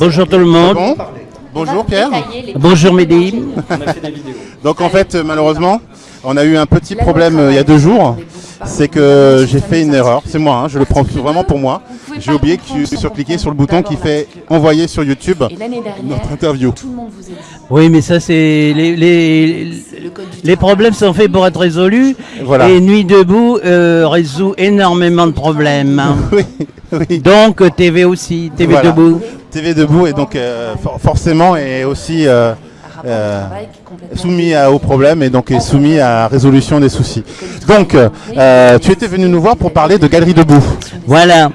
Bonjour tout le monde. Bon. Bonjour Pierre. Bonjour Mehdi. Donc en fait, malheureusement, on a eu un petit problème euh, il y a deux jours. C'est que j'ai fait une erreur. C'est moi, hein, je le prends vraiment pour moi. J'ai oublié que sur cliquer sur le bouton qui fait envoyer sur YouTube notre interview. Oui, mais ça c'est les, les, problèmes sont faits pour être résolus. Voilà. Et Nuit debout euh, résout énormément de problèmes. hein. Oui, oui. Donc TV aussi, TV Voilà. debout. TV debout et donc euh, for- forcément est aussi euh, euh, est soumis à- aux problèmes et donc est soumis à résolution des soucis. Donc, euh, tu étais venu nous voir pour parler de Galerie debout. Voilà.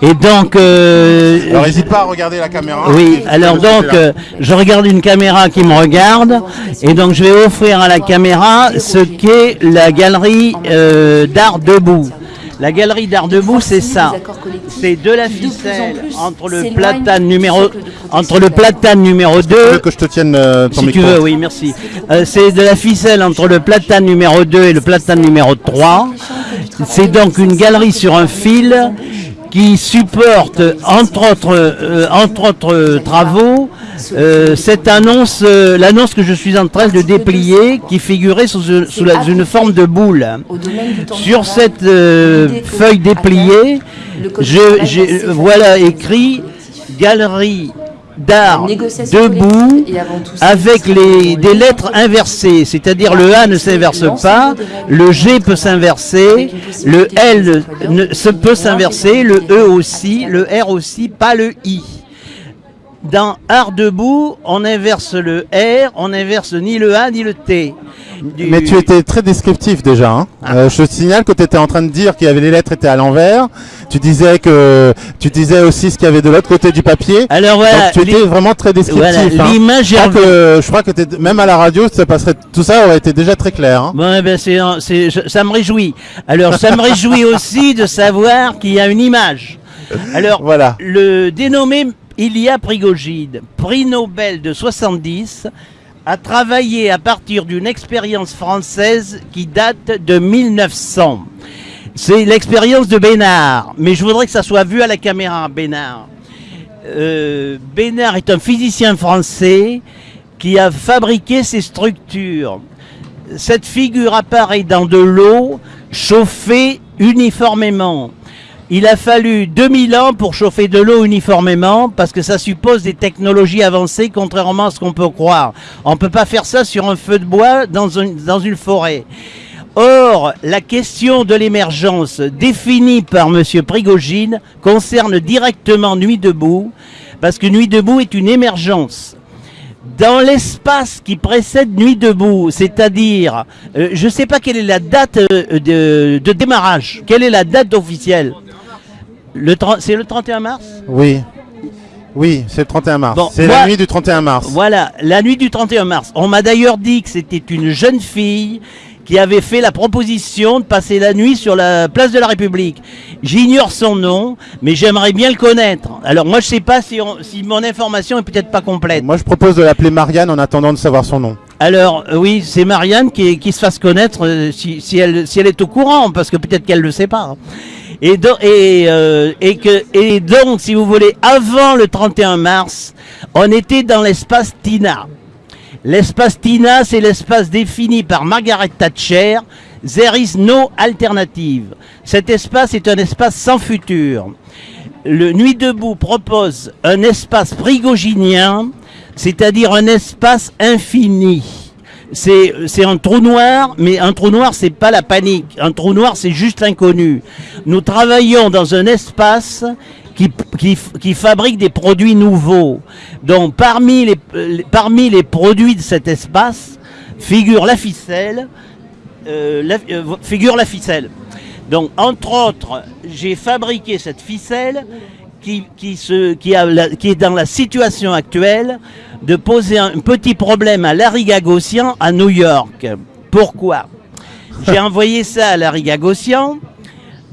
Et donc, euh, Alors, n'hésite pas à regarder la caméra. oui, Et- alors et- donc, euh, je regarde une caméra qui me regarde, et donc je vais offrir à la caméra ce qu'est la galerie euh, d'art debout. La galerie d'art debout, c'est ça. C'est de la qui, de plus en ficelle plus, entre le platane numéro entre le platane numéro Tu veux 2 que je te tienne euh, ton si micro tu veux, oui, merci. Euh, c'est de la ficelle entre le platane numéro 2 et le platane numéro 3. C'est donc une galerie sur un fil qui supporte, entre autres, euh, entre autres euh, travaux, euh, cette annonce, euh, l'annonce que je suis en train de déplier, qui figurait sous, une- sous la- une forme de boule. Sur cette feuille dépliée, j'ai- voilà écrit galerie d'art debout avec les, des le- lettres inversées, c'est-à-dire le A ne s'inverse pas, le G peut s'inverser, le L ne, se peut s'inverser, le E aussi, le R aussi, pas le I. Dans Art debout, on inverse le R, on inverse ni le A ni le T. Du- Mais tu étais très descriptif déjà. hein. Ah. Euh, je te signale que tu étais en train de dire qu'il y avait les lettres étaient à l'envers. Tu disais que tu disais aussi ce qu'il y avait de l'autre côté du papier. Alors voilà, Donc tu étais vraiment très descriptif. voilà, hein. l'image Je crois que, je crois que t'es- même à la radio, ça passerait, tout ça aurait été déjà très clair. hein. Bon, eh ben, ça me réjouit. Alors, ça me réjouit aussi de savoir qu'il y a une image. Alors, Voilà. le dénommé Ilya Prigogine, prix Nobel de 70, a travaillé à partir d'une expérience française qui date de 1900. C'est l'expérience de Bénard, mais je voudrais que ça soit vu à la caméra, Bénard. Euh, Bénard est un physicien français qui a fabriqué ces structures. Cette figure apparaît dans de l'eau chauffée uniformément. Il a fallu 2000 ans pour chauffer de l'eau uniformément parce que ça suppose des technologies avancées contrairement à ce qu'on peut croire. On ne peut pas faire ça sur un feu de bois dans une, forêt. Or, la question de l'émergence définie par M. Prigogine concerne directement Nuit debout parce que Nuit debout est une émergence dans l'espace qui précède Nuit debout, c'est-à-dire, euh, je ne sais pas quelle est la date euh, de, démarrage, quelle est la date officielle le 30 C'est le 31 mars Oui. Oui, c'est le 31 mars. Bon, c'est la nuit du 31 mars. Voilà, la nuit du 31 mars. On m'a d'ailleurs dit que c'était une jeune fille qui avait fait la proposition de passer la nuit sur la place de la République. J'ignore son nom, mais j'aimerais bien le connaître. Alors moi je sais pas si, on- si mon information est peut-être pas complète. Moi, je propose de l'appeler Marianne en attendant de savoir son nom. Alors euh, oui, c'est Marianne qui, qui se fasse connaître euh, si, si elle, si elle est au courant, parce que peut-être qu'elle ne le sait pas. Euh, et donc, si vous voulez, avant le 31 mars, on était dans l'espace Tina. L'espace Tina, c'est l'espace défini par Margaret Thatcher. There is no alternative. Cet espace est un espace sans futur. Le Nuit debout propose un espace prigoginien, c'est-à-dire un espace infini. C'est un trou noir, mais un trou noir, c'est pas la panique. Un trou noir, c'est juste l'inconnu. Nous travaillons dans un espace qui, fabrique des produits nouveaux. Donc, parmi les, euh, parmi les produits de cet espace figure la ficelle, euh, euh, figure la ficelle. Donc, entre autres, j'ai fabriqué cette ficelle qui, qui, se, qui, a la- qui est dans la situation actuelle de poser un petit problème à Larry Gagossian à New York. Pourquoi? J'ai envoyé ça à Larry Gagossian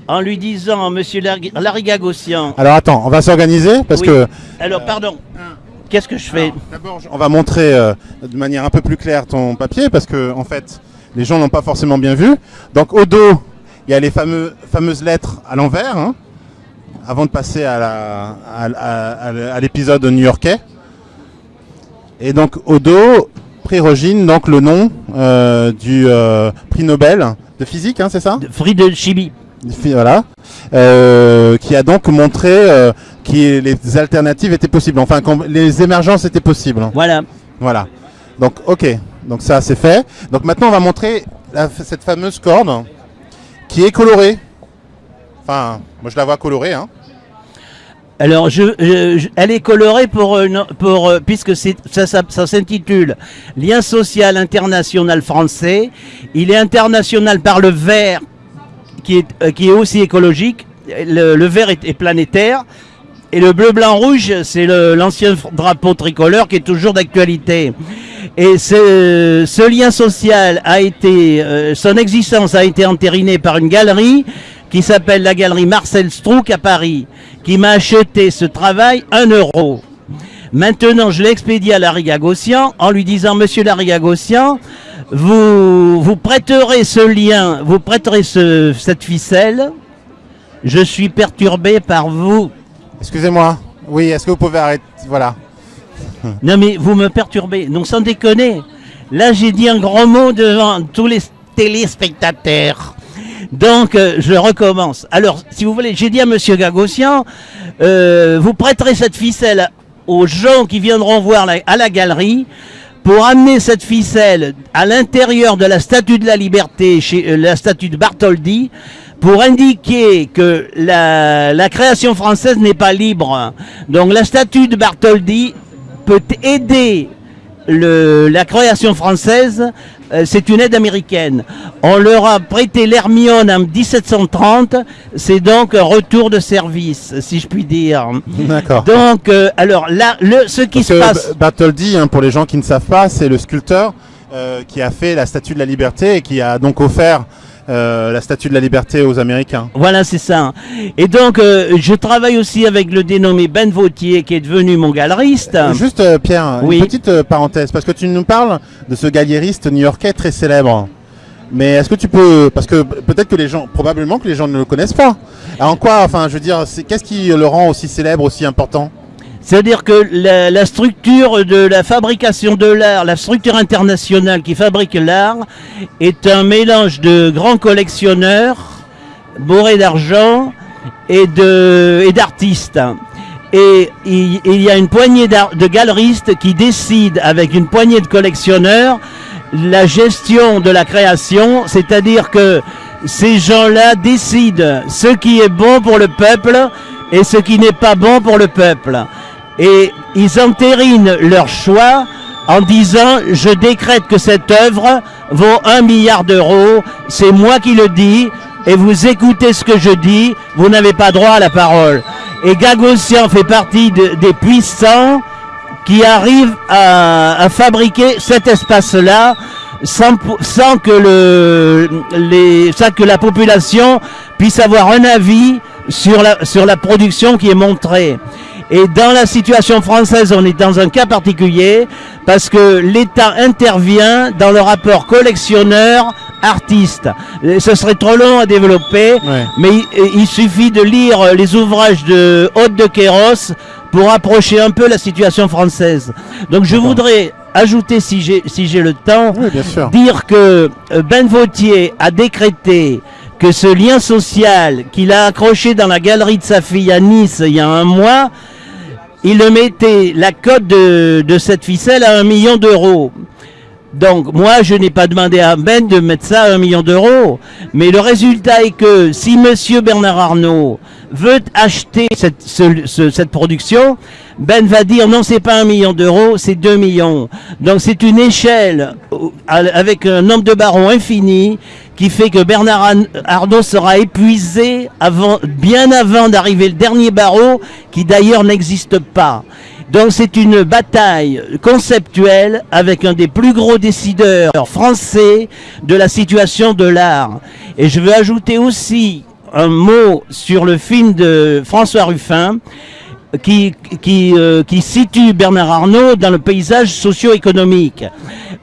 en lui disant, Monsieur Larry Larry Gagossian, Alors attends, on va s'organiser parce Oui. que alors pardon, qu'est-ce que je fais? D'abord, on va montrer euh, de manière un peu plus claire ton papier parce que en fait, les gens n'ont pas forcément bien vu. Donc au dos, il y a les fameux, fameuses lettres à l'envers. hein. Avant de passer à l'épisode new-yorkais. Et donc Odo, prix Rogine, donc le nom euh, du euh, prix Nobel de physique, hein, c'est ça? De Free de Chibi. Fi- Voilà. Euh, qui a donc montré que les alternatives étaient possibles, enfin les émergences étaient possibles. Voilà. Voilà. Donc ok, donc ça c'est fait. Donc maintenant on va montrer la- cette fameuse corde qui est colorée. Enfin, moi je la vois colorée. Hein. Alors, elle est colorée pour, une- pour euh, puisque ça, ça, ça s'intitule Lien social international français. Il est international par le vert, qui est, euh, qui est aussi écologique. Le, vert est, planétaire. Et le bleu, blanc, rouge, c'est l'ancien drapeau tricolore qui est toujours d'actualité. Et ce, ce lien social a été, euh, son existence a été entérinée par une galerie qui s'appelle la galerie Marcel Strouk à Paris, qui m'a acheté ce travail 1 euro. Maintenant, je l'ai expédié à Larry Gagossian en lui disant, Monsieur Larry Gagossian, vous, vous prêterez ce lien, vous prêterez ce- cette ficelle. Je suis perturbé par vous. Excusez-moi. Oui, est-ce que vous pouvez arrêter? Voilà. Non mais vous me perturbez, non sans déconner. Là j'ai dit un gros mot devant tous les téléspectateurs. Donc euh, je recommence. Alors si vous voulez, j'ai dit à Monsieur Gagossian, euh, vous prêterez cette ficelle aux gens qui viendront voir à la galerie pour amener cette ficelle à l'intérieur de la Statue de la Liberté, chez euh, la statue de Bartholdi, pour indiquer que la, la création française n'est pas libre. Donc la statue de Bartholdi peut aider le- la création française, c'est une aide américaine. On leur a prêté l'Hermione en 1730, c'est donc un retour de service, si je puis dire. D'accord. Donc, euh, alors là, le, ce qui Parce se passe... B- Bartholdi, hein, pour les gens qui ne savent pas, c'est le sculpteur euh, qui a fait la Statue de la Liberté et qui a donc offert euh, la Statue de la Liberté aux Américains. Voilà, c'est ça. Et donc, euh, je travaille aussi avec le dénommé Ben Vautier, qui est devenu mon galeriste. Juste euh, Pierre, Oui. une petite parenthèse, parce que tu nous parles de ce galériste new-yorkais très célèbre. Mais est-ce que tu peux, parce que peut-être que les gens, probablement que les gens ne le connaissent pas. Alors, en quoi, enfin, je veux dire, qu'est-ce qui le rend aussi célèbre, aussi important? C'est-à-dire que la, structure de la fabrication de l'art, la structure internationale qui fabrique l'art, est un mélange de grands collectionneurs, bourrés d'argent, et d'artistes. Et il, il y a une poignée de galeristes qui décident avec une poignée de collectionneurs la gestion de la création, c'est-à-dire que ces gens-là décident ce qui est bon pour le peuple et ce qui n'est pas bon pour le peuple. Et ils entérinent leur choix en disant je décrète que cette œuvre vaut un milliard d'euros, c'est moi qui le dis, et vous écoutez ce que je dis, vous n'avez pas droit à la parole. Et Gagossian fait partie de- des puissants qui arrivent à, fabriquer cet espace-là sans, que la population puisse avoir un avis sur la production qui est montrée. Et dans la situation française, on est dans un cas particulier parce que l'État intervient dans le rapport collectionneur-artiste. Et Ce serait trop long à développer, Ouais. mais il, il suffit de lire les ouvrages de Haute de Kéros pour approcher un peu la situation française. Donc je voudrais ajouter, si j'ai si le temps, Oui, bien sûr. dire que euh, Ben Vautier a décrété que ce lien social qu'il a accroché dans la galerie de sa fille à Nice il y a un mois, il mettait la cote de, de cette ficelle à un million d'euros. Donc moi je n'ai pas demandé à Ben de mettre ça à un million d'euros, mais le résultat est que si Monsieur Bernard Arnault veut acheter cette, ce- ce- cette production, Ben va dire non c'est pas un million d'euros, c'est 2 millions. Donc c'est une échelle euh, avec un nombre de barreaux infini qui fait que Bernard Arn- Arnault sera épuisé bien avant d'arriver le dernier barreau qui d'ailleurs n'existe pas. Donc c'est une bataille conceptuelle avec un des plus gros décideurs français de la situation de l'art. Et je veux ajouter aussi un mot sur le film de François Ruffin, qui, qui, euh, qui situe Bernard Arnault dans le paysage socio-économique.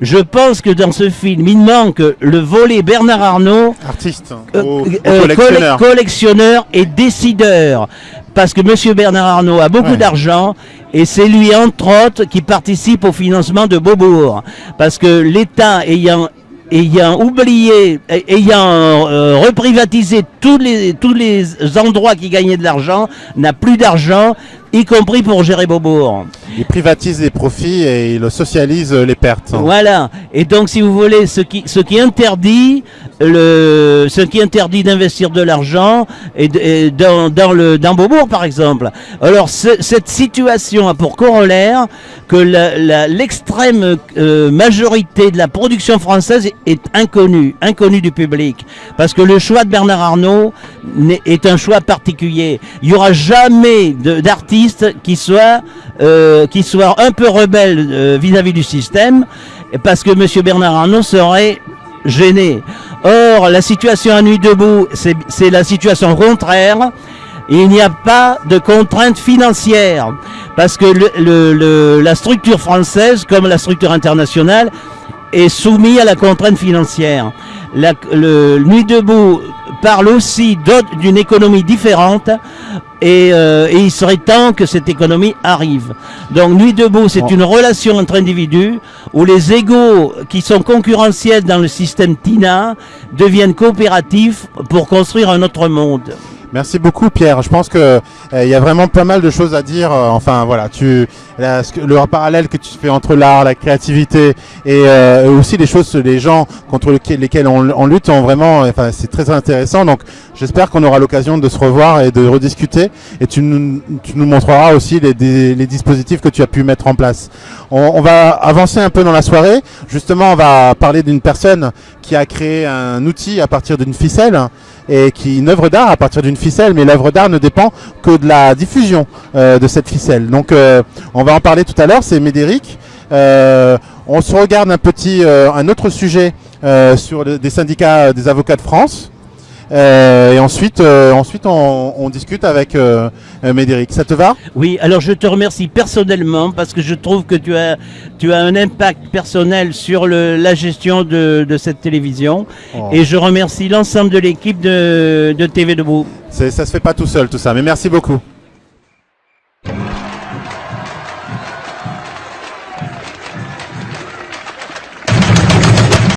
Je pense que dans ce film, il manque le volet Bernard Arnault, Artiste, euh, ou, ou euh, collectionneur. colle- collectionneur et décideur. Parce que Monsieur Bernard Arnault a beaucoup Ouais. d'argent et c'est lui, entre autres, qui participe au financement de Beaubourg. Parce que l'État ayant ayant oublié, ay- ayant euh, reprivatisé tous les, tous les endroits qui gagnaient de l'argent, n'a plus d'argent, y compris pour gérer Beaubourg. Il privatise les profits et il socialise les pertes. Voilà. Et donc, si vous voulez, ce qui, ce qui interdit le, ce qui interdit d'investir de l'argent et, dans, dans le dans Beaubourg, par exemple. Alors, ce- cette situation a pour corollaire que l'extrême euh, majorité de la production française est inconnue, inconnue du public, parce que le choix de Bernard Arnault est un choix particulier. Il y aura jamais de- qui soit euh, qui soit un peu rebelle euh, vis-à-vis du système, parce que Monsieur Bernard Arnault serait gêné. Or, la situation à Nuit debout, c'est la situation contraire. Il n'y a pas de contraintes financières parce que la structure française, comme la structure internationale, est soumise à la contrainte financière. La, Nuit debout parle aussi d'une économie différente et, euh, et il serait temps que cette économie arrive. Donc Nuit debout, c'est Bon. une relation entre individus où les égaux qui sont concurrentiels dans le système TINA deviennent coopératifs pour construire un autre monde. Merci beaucoup Pierre. Je pense que euh, il y a vraiment pas mal de choses à dire. Euh, enfin voilà, tu le parallèle que tu fais entre l'art, la créativité et euh, aussi les choses, les gens contre lesquels, on, on lutte, ont vraiment. Enfin c'est très intéressant. Donc j'espère qu'on aura l'occasion de se revoir et de rediscuter. Et tu nous, tu nous montreras aussi les, les dispositifs que tu as pu mettre en place. On, on va avancer un peu dans la soirée. Justement, on va parler d'une personne qui a créé un outil à partir d'une ficelle et qui une œuvre d'art à partir d'une ficelle, mais l'œuvre d'art ne dépend que de la diffusion euh, de cette ficelle. Donc euh, on va en parler tout à l'heure, c'est Médéric. Euh, on se regarde un petit, un autre sujet sur des syndicats des avocats de France. Euh, et ensuite, euh, ensuite on, on discute avec euh, Médéric. Ça te va? Oui, alors je te remercie personnellement parce que je trouve que tu as, tu as un impact personnel sur le- la gestion de, de cette télévision. Oh. Et je remercie l'ensemble de l'équipe de, de TV Debout. Ça se fait pas tout seul tout ça, mais merci beaucoup.